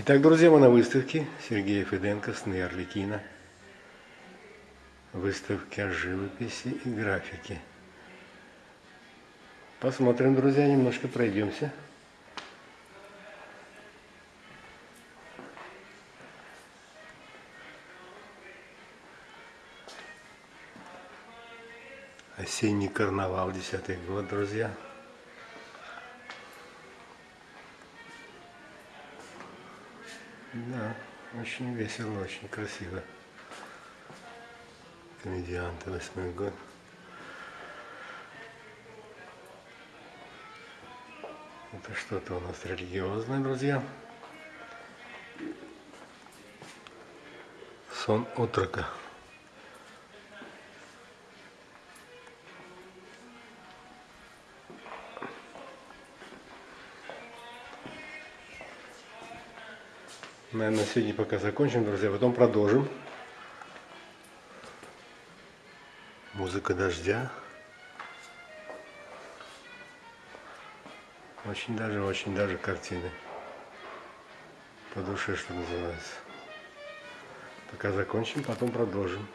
Итак, друзья, мы на выставке Сергея Феденко «Сны Орликина». Выставки о живописи и графике. Посмотрим, друзья, немножко пройдемся. Осенний карнавал, десятый год, друзья. Да, очень весело, очень красиво. Комедианты, восьмой год. Это что-то у нас религиозное, друзья. Сон утрока. Наверное, сегодня пока закончим, друзья, потом продолжим. Музыка дождя. Очень даже, очень даже картины. По душе, что называется. Пока закончим, потом продолжим.